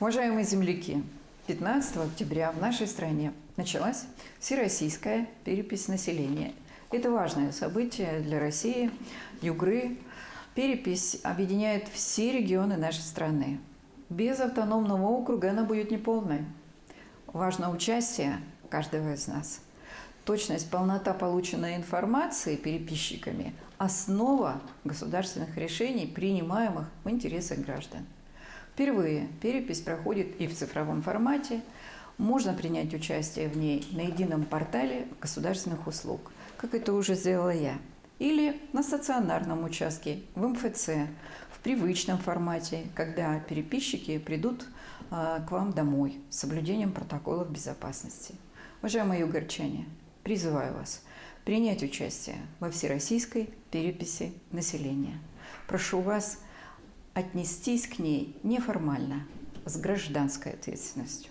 Уважаемые земляки, 15 октября в нашей стране началась всероссийская перепись населения. Это важное событие для России, Югры. Перепись объединяет все регионы нашей страны. Без автономного округа она будет неполной. Важно участие каждого из нас. Точность, полнота полученной информации переписчиками – основа государственных решений, принимаемых в интересах граждан. Впервые перепись проходит и в цифровом формате. Можно принять участие в ней на едином портале государственных услуг, как это уже сделала я. Или на стационарном участке в МФЦ, в привычном формате, когда переписчики придут э, к вам домой с соблюдением протоколов безопасности. Уважаемые югорчане, призываю вас принять участие во всероссийской переписи населения. Прошу вас отнестись к ней неформально, с гражданской ответственностью.